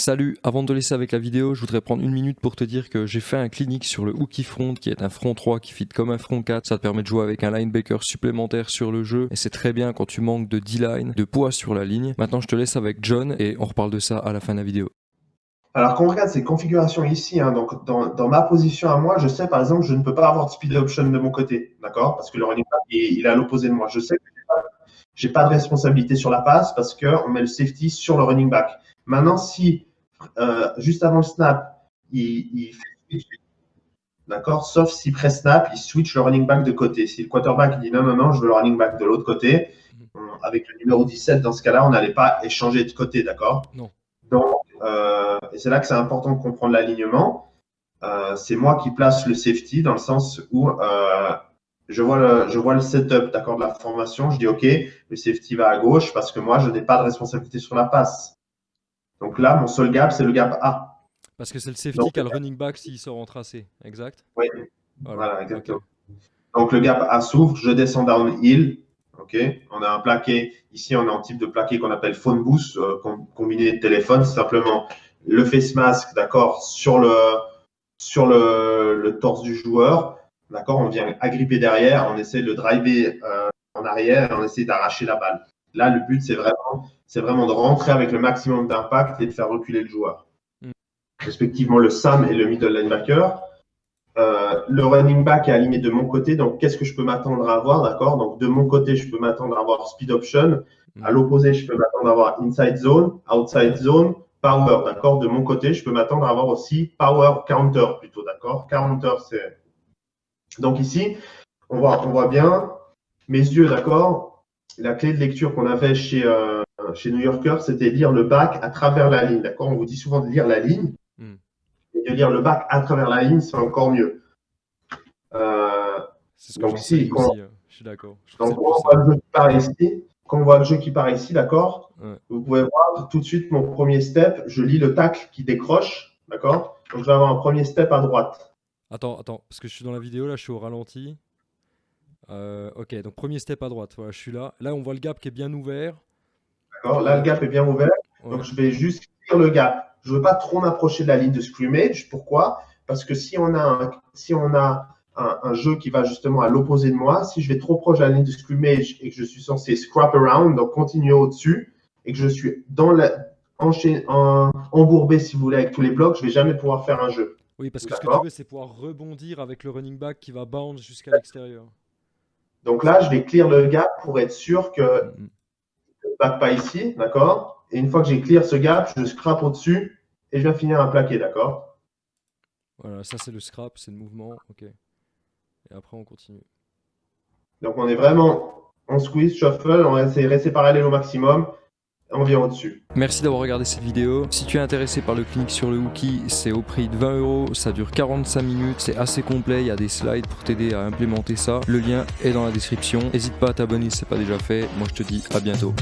Salut, avant de te laisser avec la vidéo, je voudrais prendre une minute pour te dire que j'ai fait un clinique sur le hooky front qui est un front 3 qui fit comme un front 4. Ça te permet de jouer avec un linebacker supplémentaire sur le jeu et c'est très bien quand tu manques de D-line, de poids sur la ligne. Maintenant je te laisse avec John et on reparle de ça à la fin de la vidéo. Alors, quand on regarde ces configurations ici, hein, donc dans, ma position à moi, je sais par exemple, je ne peux pas avoir de speed option de mon côté, d'accord? Parce que le running back, il, est à l'opposé de moi. Je sais que je n'ai pas, de responsabilité sur la passe parce qu'on met le safety sur le running back. Maintenant, si juste avant le snap, il, fait switch, d'accord? Sauf si pré-snap, il switch le running back de côté. Si le quarterback dit non, non, non, je veux le running back de l'autre côté, mhm. avec le numéro 17, dans ce cas-là, on n'allait pas échanger de côté, d'accord? Non. Donc, euh, et c'est là que c'est important de comprendre l'alignement. Euh, c'est moi qui place le safety dans le sens où euh, je, vois le, je vois le setup d'accord de la formation. Je dis OK, le safety va à gauche parce que moi, je n'ai pas de responsabilité sur la passe. Là, mon seul gap, c'est le gap A. Parce que c'est le safety qui a le running back s'il sort en tracé, exact Oui, voilà, exactement. Donc le gap A s'ouvre, je descends downhill, on a un plaqué, ici on a un type de plaqué qu'on appelle phone boost, euh, combiné de téléphone, c'est simplement le face mask, d'accord, sur le, sur le, torse du joueur, d'accord, on vient agripper derrière, on essaie de le driver euh, en arrière et on essaie d'arracher la balle. Là, le but, c'est vraiment, c'est vraiment de rentrer avec le maximum d'impact et de faire reculer le joueur. Mm. Respectivement, le Sam et le middle linebacker. Euh, le running back est aligné de mon côté, donc qu'est-ce que je peux m'attendre à avoir, d'accord? Donc de mon côté, je peux m'attendre à avoir speed option. À mm. l'opposé, je peux m'attendre à avoir inside zone, outside zone, power, d'accord? De mon côté, je peux m'attendre à avoir aussi power counter plutôt, d'accord? Counter, c'est. Donc ici, on voit, on voit bien mes yeux, d'accord? La clé de lecture qu'on avait chez, euh, chez New Yorker, c'était lire le back à travers la ligne, d'accord? On vous dit souvent de lire la ligne de lire le bac à travers la ligne, c'est encore mieux. Euh, c'est ce que donc ici, euh, je suis d'accord. Donc, quand on voit le jeu qui part ici, quand on voit le jeu qui part ici, d'accord? Vous pouvez voir tout de suite mon premier step. Je lis le tacle qui décroche, d'accord? Donc, je vais avoir un premier step à droite. Attends, attends, parce que je suis dans la vidéo, là, je suis au ralenti. Euh, ok, donc premier step à droite, voilà, je suis là. Là, on voit le gap qui est bien ouvert. D'accord, là, le gap est bien ouvert. Donc, je vais juste lire le gap je ne veux pas trop m'approcher de la ligne de scrimmage. Pourquoi? Parce que si on a, un, si on a un, jeu qui va justement à l'opposé de moi, si je vais trop proche de la ligne de scrimmage et que je suis censé scrap around, donc continuer au-dessus, et que je suis dans la, en, embourbé, si vous voulez, avec tous les blocs, je ne vais jamais pouvoir faire un jeu. Oui, parce que ce que tu veux, c'est pouvoir rebondir avec le running back qui va bounce jusqu'à l'extérieur. Donc là, je vais clear le gap pour être sûr que mm -hmm. ne pas ici, d'accord? Et une fois que j'ai clear ce gap, je scrape au-dessus et je viens finir un plaqué, d'accord? Voilà, ça c'est le scrap, c'est le mouvement, ok. Et après on continue. Donc on est vraiment en squeeze, shuffle, on essaie de rester parallèle au maximum. Merci d'avoir regardé cette vidéo. Si tu es intéressé par le clinique sur le Wookie, c'est au prix de 20 euros. Ça dure 45 minutes. C'est assez complet. Il y a des slides pour t'aider à implémenter ça. Le lien est dans la description. N'hésite pas à t'abonner si ce n'est pas déjà fait. Moi, je te dis à bientôt.